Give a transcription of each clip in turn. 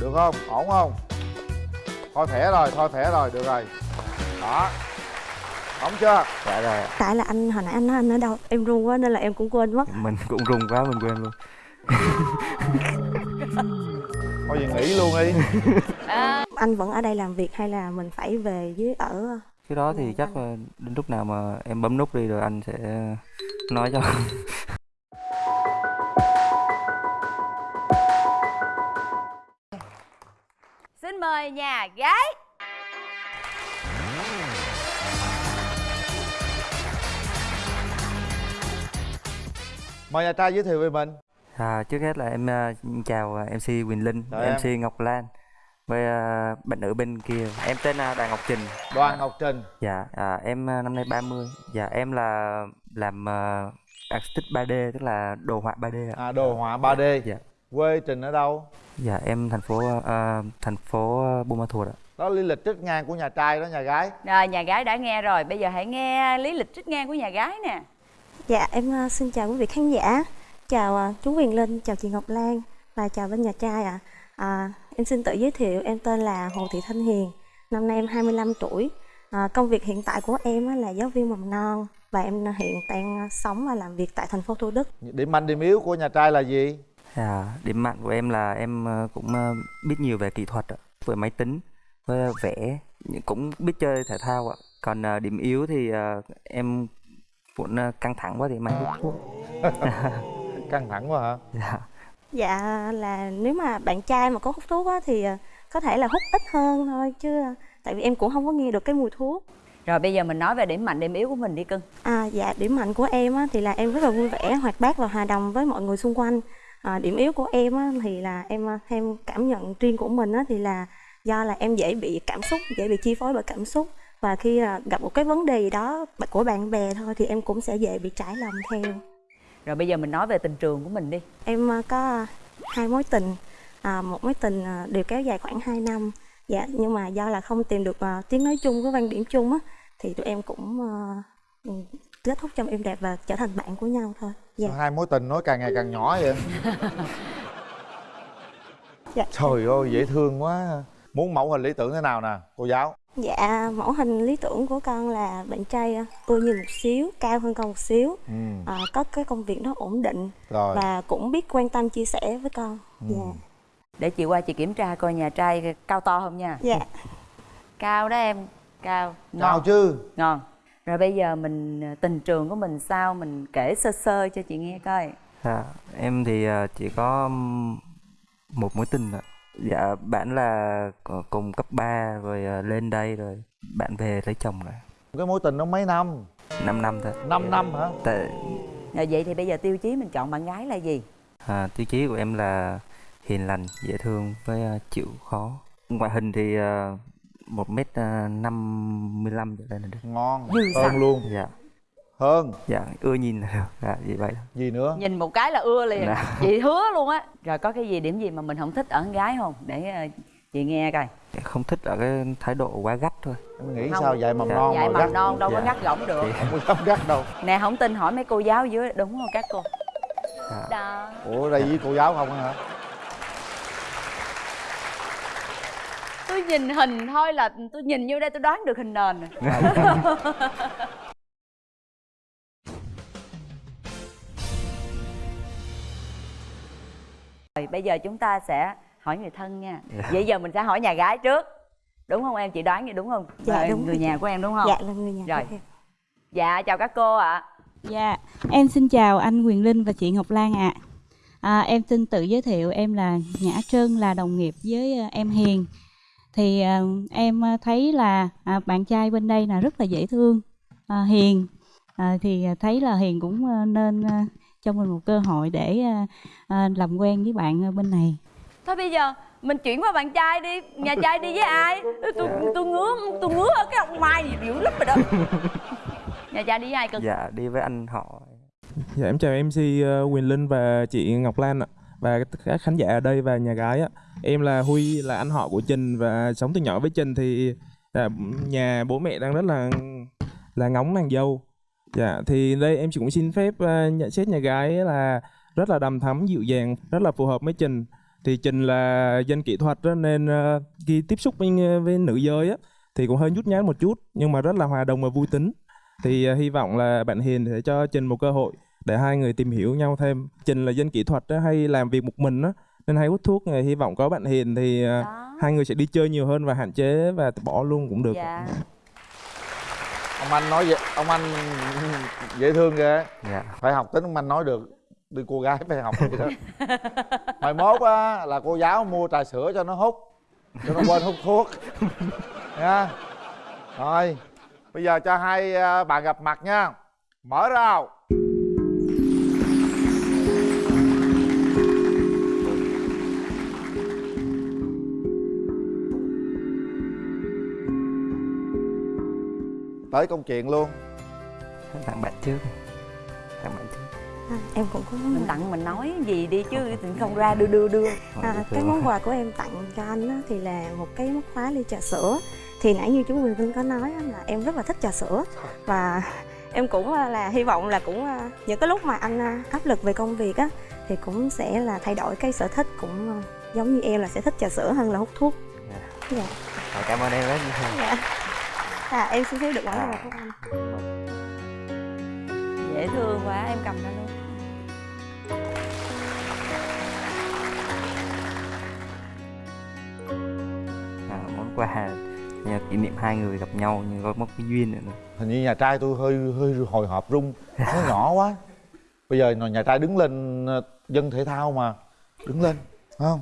được không? Ổn không? Thôi thẻ rồi thôi thẻ rồi được rồi. Đó. Ổn chưa? Dạ rồi tại là anh hồi nãy anh nói anh ở đâu em run quá nên là em cũng quên mất. Mình cũng run quá mình quên luôn. Thôi vậy nghỉ luôn đi. Anh vẫn ở đây làm việc hay là mình phải về dưới ở? Cái đó thì chắc là đến lúc nào mà em bấm nút đi rồi anh sẽ nói cho mời nhà gái. Mời nhà trai giới thiệu về mình. À, trước hết là em à, chào à, mc Quỳnh Linh Chào mc Ngọc Lan. Với à, bạn nữ bên kia. Em tên là Đàn Ngọc Trình. Đoàn ngọc trình. Dạ à, em à, năm nay 30 dạ em là làm uh, artistic 3D tức là đồ họa 3D ạ. À đồ họa 3D dạ quê trình ở đâu? Dạ em thành phố à, thành phố Buôn Ma Thuột ạ. Đó lý lịch trích ngang của nhà trai đó nhà gái. Rồi nhà gái đã nghe rồi. Bây giờ hãy nghe lý lịch trích ngang của nhà gái nè. Dạ em ờ, xin chào quý vị khán giả. Chào ờ, chú Quyền Linh chào chị Ngọc Lan và chào bên nhà trai ạ. À. em xin tự giới thiệu em tên là Hồ Thị Thanh Hiền. Năm nay em 25 tuổi. À, công việc hiện tại của em á là giáo viên mầm non và em hiện đang sống và làm việc tại thành phố Thủ Đức. Điểm mạnh điểm yếu của nhà trai là gì À, điểm mạnh của em là em ờ, cũng ờ, biết nhiều về kỹ thuật ạ, về máy tính, với vẽ, cũng biết chơi thể thao ạ. Còn ờ, điểm yếu thì em cũng căng thẳng quá thì may hút thuốc. căng thẳng quá hả Dạ. dạ là nếu mà bạn trai mà có hút thuốc á thì có thể là hút ít hơn thôi chứ tại vì em cũng không có nghe được cái mùi thuốc Rồi bây giờ mình nói về điểm mạnh điểm yếu của mình đi cưng À, dạ điểm mạnh của em á, thì là em rất là vui vẻ, hoạt bát và hòa đồng với mọi người xung quanh. À, điểm yếu của em á, thì là em à, theo cảm nhận riêng của mình á, thì là do là em dễ bị cảm xúc, dễ bị chi phối bởi cảm xúc và khi à, gặp một cái vấn đề gì đó của bạn bè thôi thì em cũng sẽ dễ bị trải lòng theo. Rồi bây giờ mình nói về tình trường của mình đi Em có hai mối tình, à, một mối tình đều kéo dài khoảng 2 năm. Dạ, nhưng mà do là không tìm được tiếng nói chung với quan điểm chung á, thì tụi em cũng kết thúc trong êm đẹp và trở thành bạn của nhau thôi. Dạ. hai mối tình nói càng ngày càng nhỏ vậy Dạ. trời ơi dễ thương quá muốn mẫu hình lý tưởng thế nào nè cô giáo Dạ, mẫu hình lý tưởng của con là bạn trai à, ưa nhìn một xíu, cao hơn con một xíu, ừ à, có cái công việc nó ổn định rồi và cũng biết quan tâm chia sẻ với con. Ừ. Dạ. Để chị qua chị kiểm tra coi nhà trai cao to không nha Dạ. Cao đó em Cao Ngon nào chứ Ngon Rồi bây giờ mình ờ, tình trường của mình sao Mình kể sơ sơ cho chị nghe coi Dạ, em thì ờ, chỉ có một mối tình ạ. Dạ, bạn là cùng cấp 3 rồi ờ, lên đây rồi bạn về lấy chồng rồi. cái mối tình nó mấy năm 5 năm thôi. 5 năm hả Tại Rồi vậy thì bây giờ tiêu chí mình chọn bạn gái là gì À, tiêu chí của em là hiền lành, dễ thương với à, chịu khó. Ngoại hình thì một mét à, năm mươi lăm trở lên là được. ngon Dư hơn luôn Dạ, hơn dạ, ưa nhìn là được. Dạ, vậy vậy. gì nữa Nhìn một cái là ưa liền Dạ. Chị hứa luôn á Rồi có cái gì điểm gì mà mình không thích ở con gái không Để ờ, chị nghe coi Không thích ở cái thái độ quá gắt thôi. em nghĩ Không. sao dạy mầm Dạ. non Dạy mà mầm gắt non đâu có Dạ. ngắt gỏng được Thì, không có gắt đâu Nè không tin hỏi mấy cô giáo dưới Đúng không các cô dạ. Đó ủa đây với cô giáo không hả Tôi nhìn hình thôi là tôi nhìn vô đây tôi đoán được hình nền rồi. Rồi bây giờ chúng ta sẽ hỏi người thân nha Dạ. Vậy giờ mình sẽ hỏi nhà gái trước Đúng không em? Chị đoán vậy đúng không? Dạ, Rồi, đúng Người nhà chị. của em đúng không? Dạ là người nhà Rồi. của em. Dạ chào các cô ạ Dạ, em xin chào anh Quyền Linh và chị Ngọc Lan ạ. À, em xin tự giới thiệu em là Nhã Trân là đồng nghiệp với ờ, em Hiền. Thì ờ, em ờ, thấy là à, bạn trai bên đây là rất là dễ thương, à, hiền. À, thì thấy là Hiền cũng ờ, nên ờ, cho mình một cơ hội để ờ, ờ, làm quen với bạn ở bên này. Thôi bây giờ mình chuyển qua bạn trai đi Nhà trai đi với ai? Tôi tôi ngứa tôi ngứa ở cái ông Mai gì dữ lắm rồi đó Nhà trai đi với ai cưng? Dạ, đi với anh họ. Dạ em chào MC ờ, Quyền Linh và chị Ngọc Lan ạ và các khán giả ở đây và nhà gái á Em là Huy là anh họ của Trình và sống từ nhỏ với Trình thì à, nhà bố mẹ đang rất là là ngóng nàng dâu. Dạ thì đây em chỉ cũng xin phép ờ, nhận xét nhà gái là rất là đầm thắm dịu dàng, rất là phù hợp với Trình thì trình là dân kỹ thuật đó, nên ờ, khi tiếp xúc với, à, với nữ giới á thì cũng hơi nhút nhát một chút nhưng mà rất là hòa đồng và vui tính. Thì ờ, hy vọng là bạn Hiền sẽ cho Trình một cơ hội để hai người tìm hiểu nhau thêm. Trình là dân kỹ thuật á, hay làm việc một mình á nên hay hút thuốc thì hy vọng có bạn Hiền thì ờ, đó. hai người sẽ đi chơi nhiều hơn và hạn chế và bỏ luôn cũng được. Dạ. Ông anh nói vậy ông anh dễ thương ghê. Dạ. Phải học tính ông anh nói được đi cô gái phải học vậy đó. Mai mốt á là cô giáo mua trà sữa cho nó hút cho nó quên hút thuốc. Nha. Rồi bây giờ cho hai à, bạn gặp mặt nha. Mở rào tới công chuyện luôn. Tặng bạn trước tặng bạn trước. À, em cũng có món mình tặng mình nói gì đi chứ không ra đưa đưa đưa. À, cái món quà của em tặng cho anh á, thì là một cái móc khóa ly trà sữa. Thì nãy như chú Quỳnh Linh có nói á, là em rất là thích trà sữa. Và em cũng à, là hy vọng là cũng à, những cái lúc mà anh à, áp lực về công việc á thì cũng sẽ là thay đổi cái sở thích cũng giống như em là sẽ thích trà sữa hơn là hút thuốc. Dạ. Rồi, cảm ơn em rất nhiều. Dạ. À, em xin thấy được món quà À. của anh. Dễ thương quá em cầm ra luôn. À, món quà nhờ kỷ niệm hai người gặp nhau nhưng có một cái duyên nữa hình như nhà trai tôi hơi hơi hồi hộp rung nó nhỏ quá. Bây giờ nhà trai đứng lên ờ, dân thể thao mà đứng lên phải không?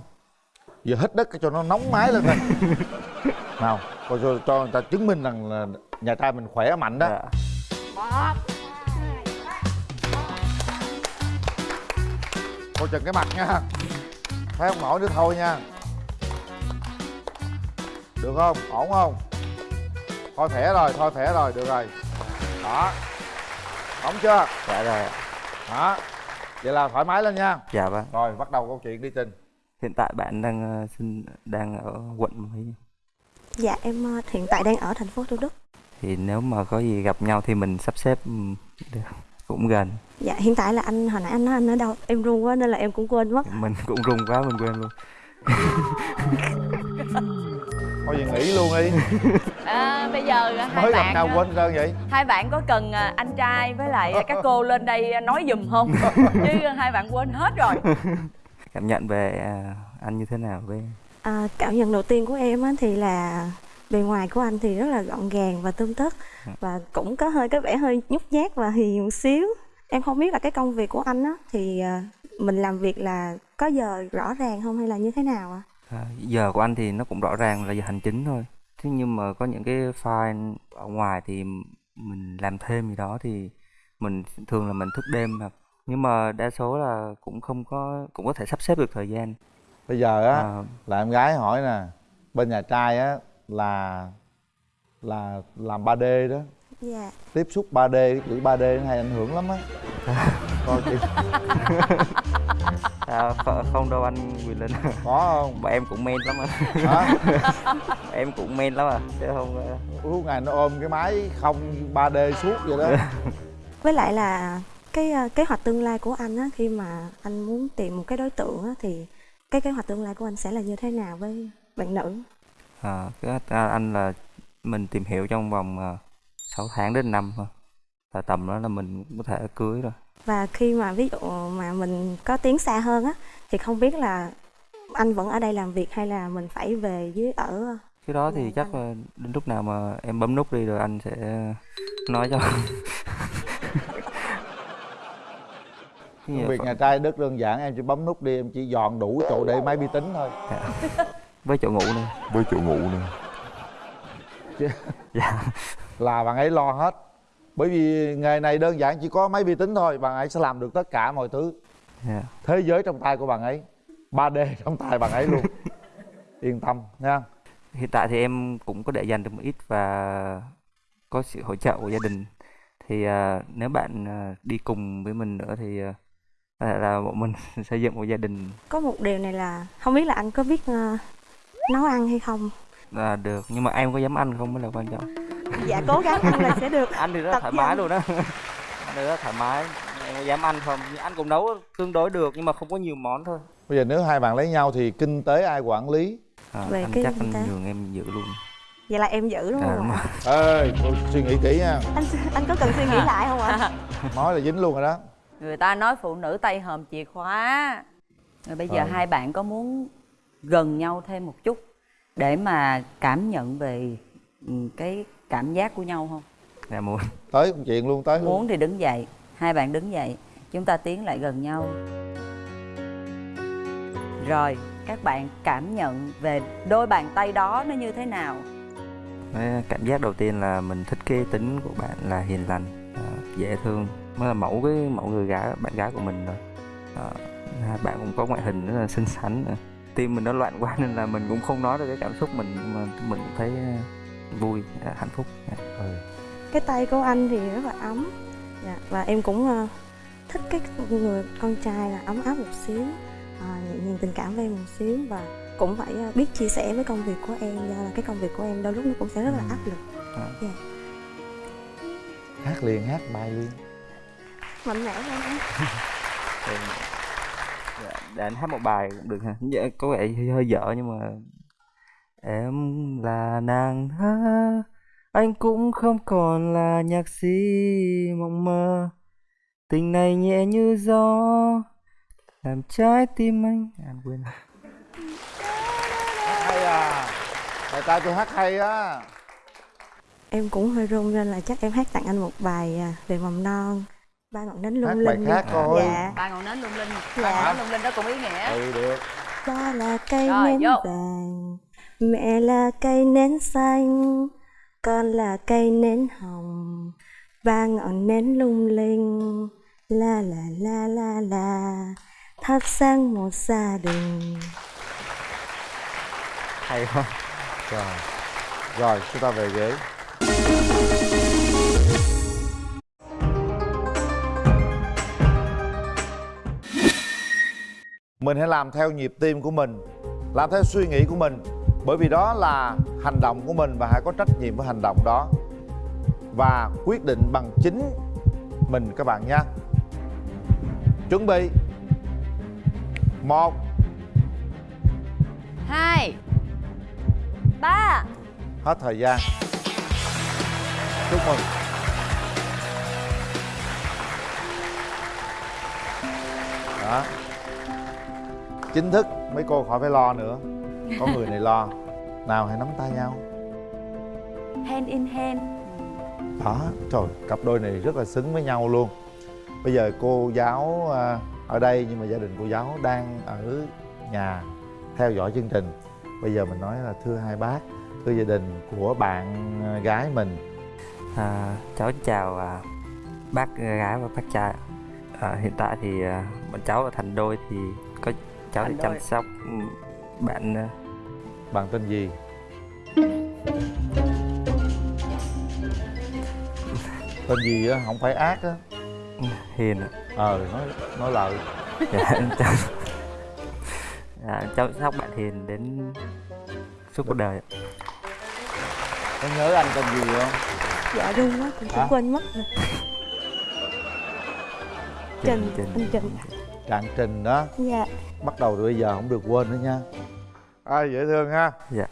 Giờ hít đất cho nó nóng máy lên thôi nào coi cho, cho người ta chứng minh rằng là nhà trai mình khỏe mạnh đó. Dạ. coi chừng cái mặt nha. Thấy không? Nổi nữa thôi nha. Được không? Ổn không? Thôi thẻ rồi thôi thẻ rồi được rồi. Đó. Ổn chưa? Dạ rồi. Đó. Vậy là thoải mái lên nha. Dạ vâng. Rồi bắt đầu câu chuyện đi trình. Hiện tại bạn đang ờ, sinh đang ở quận mấy dạ em à, hiện tại đang ở thành phố Thủ Đức. Thì nếu mà có gì gặp nhau thì mình sắp xếp được. cũng gần. Dạ hiện tại là anh hồi nãy anh nói anh ở đâu em run quá nên là em cũng quên mất. Mình cũng rung quá mình quên luôn. Thôi vậy nghỉ luôn đi. À, bây giờ hai mới bạn nhau quên trơn vậy? hai bạn có cần à, anh trai với lại các cô lên đây nói giùm không? Chứ hai bạn quên hết rồi. Cảm nhận về à, anh như thế nào với À, cảm nhận đầu tiên của em á, thì là bề ngoài của anh thì rất là gọn gàng và tươm tất và cũng có hơi cái vẻ hơi nhút nhát và hiền một xíu. Em không biết là cái công việc của anh á thì à, mình làm việc là có giờ rõ ràng không hay là như thế nào ạ? À, giờ của anh thì nó cũng rõ ràng là giờ hành chính thôi. Thế nhưng mà có những cái file ở ngoài thì mình làm thêm gì đó thì mình thường là mình thức đêm hoặc nhưng mà đa số là cũng không có cũng có thể sắp xếp được thời gian bây giờ á à, là em gái hỏi nè bên nhà trai á là là làm 3D đó. Dạ. Tiếp xúc 3D cái chữ 3D nó hay ảnh hưởng lắm á. Coi chị à, không đâu anh Quyền Linh. Có không? Bọn em cũng men lắm à hả? Em cũng men lắm à chứ không ờ, suốt ngày nó ôm cái máy không 3D suốt vậy đó. Với lại là cái à, kế hoạch tương lai của anh á khi mà anh muốn tìm một cái đối tượng á thì cái kế hoạch tương lai của anh sẽ là như thế nào với bạn nữ? À, cái à, anh là mình tìm hiểu trong vòng à, 6 tháng đến năm thôi. Là tầm đó là mình có thể cưới rồi. Và khi mà ví dụ mà mình có tiến xa hơn á thì không biết là anh vẫn ở đây làm việc hay là mình phải về dưới ở cái đó thì chắc là đến lúc nào mà em bấm nút đi rồi anh sẽ nói cho Cái gì công việc là nhà trai rất đơn giản em chỉ bấm nút đi em chỉ dọn đủ chỗ để máy vi tính thôi. Với chỗ ngủ nữa. Với chỗ ngủ nữa. Dạ. là bạn ấy lo hết. Bởi vì nghề này đơn giản chỉ có máy vi tính thôi bạn ấy sẽ làm được tất cả mọi thứ. Dạ. Thế giới trong tay của bạn ấy 3D trong tay bạn ấy luôn. Yên tâm nha. Hiện tại thì em cũng có để dành được một ít và có sự hỗ trợ của gia đình. Thì à, nếu bạn à, đi cùng với mình nữa thì à, có thể là bọn mình xây dựng một gia đình. Có một điều này là không biết là anh có biết ờ, nấu ăn hay không? Là được nhưng mà em có dám ăn không mới là quan trọng. Dạ cố gắng ăn là sẽ được. Ăn thì rất Tập thoải mái luôn đó ăn thì rất thoải mái. Em có dám ăn không? Ăn cũng nấu tương đối được nhưng mà không có nhiều món thôi. Bây giờ nếu hai bạn lấy nhau thì kinh tế ai quản lý? À, Về anh cái chắc anh nhường em giữ luôn. Vậy là em giữ đúng à, không ạ? ê suy nghĩ kỹ nha. Anh anh có cần suy nghĩ lại không ạ? Nói là dính luôn rồi đó người ta nói phụ nữ tay hòm chìa khóa. Rồi bây giờ Ừ. hai bạn có muốn gần nhau thêm một chút để mà cảm nhận về ừ, cái cảm giác của nhau không? Dạ muốn. Tới công chuyện luôn tới. Luôn muốn thì đứng dậy. Hai bạn đứng dậy. Chúng ta tiến lại gần nhau. Rồi các bạn cảm nhận về đôi bàn tay đó nó như thế nào? Cái cảm giác đầu tiên là mình thích cái tính của bạn là hiền lành à, dễ thương mới là mẫu cái mẫu người gái bạn gái của mình rồi à, bạn cũng có ngoại hình rất là xinh xắn nữa. tim mình nó loạn quá nên là mình cũng không nói được cái cảm xúc mình nhưng mà mình cũng thấy à, vui à, hạnh phúc Dạ. ừ. cái tay của anh thì rất là ấm dạ. và em cũng ờ, thích cái người con trai là ấm áp một xíu à, nhẹ nhàng tình cảm với em một xíu và cũng phải ờ, biết chia sẻ với công việc của em do là cái công việc của em đôi lúc nó cũng sẽ rất là Ừ. áp lực À. dạ. hát liền hát bài liền mạnh mẽ lên anh Thì, dạ, để anh hát một bài cũng được ha. Dạ, có vẻ hơi, hơi dở nhưng mà em là nàng thơ anh cũng không còn là nhạc sĩ mộng mơ. Tình này nhẹ như gió làm trái tim anh. À, anh quên hay à tại ta tôi hát hay á. Em cũng hơi run nên là chắc em hát tặng anh một bài à, về mầm non ba ngọn nến lung hát linh bài khác coi dạ. Ba ngọn nến lung linh. Dạ. ba ngọn nến lung linh đó cũng ý nghĩa. Ừ được. Ba là cây Rồi, nến vô. vàng mẹ là cây nến xanh con là cây nến hồng. Ba ngọn nến lung linh la la la la la thắp sáng một gia đình. Hay quá. Rồi. Rồi chúng ta về ghế mình hãy làm theo nhịp tim của mình làm theo suy nghĩ của mình. Bởi vì đó là hành động của mình và hãy có trách nhiệm với hành động đó. Và quyết định bằng chính mình các bạn nha chuẩn bị. Một. Hai. Ba. Hết thời gian. Chúc mừng. Đó chính thức mấy cô khỏi phải lo nữa. Có người này lo. Nào hãy nắm tay nhau. Hand in hand. Đó trời cặp đôi này rất là xứng với nhau luôn. Bây giờ cô giáo à, ở đây nhưng mà gia đình cô giáo đang ở nhà theo dõi chương trình. Bây giờ mình nói là thưa hai bác thưa gia đình của bạn à, gái mình. À, cháu chào à, bác gái và bác trai. À, hiện tại thì à, bọn cháu là thành đôi thì cháu đôi. chăm sóc ừ, bạn à, bạn tên gì tên gì á không phải ác á hiền ạ. ờ nói nói lời dạ, cháu, à, cháu sóc bạn hiền đến suốt cuộc đời ạ. có nhớ anh tên gì không dạ run quá cũng cũng quên mất rồi Trình, anh Trình. Trạng trình đó. Dạ. Bắt đầu từ bây giờ không được quên nữa nha. À, dễ thương ha? Dạ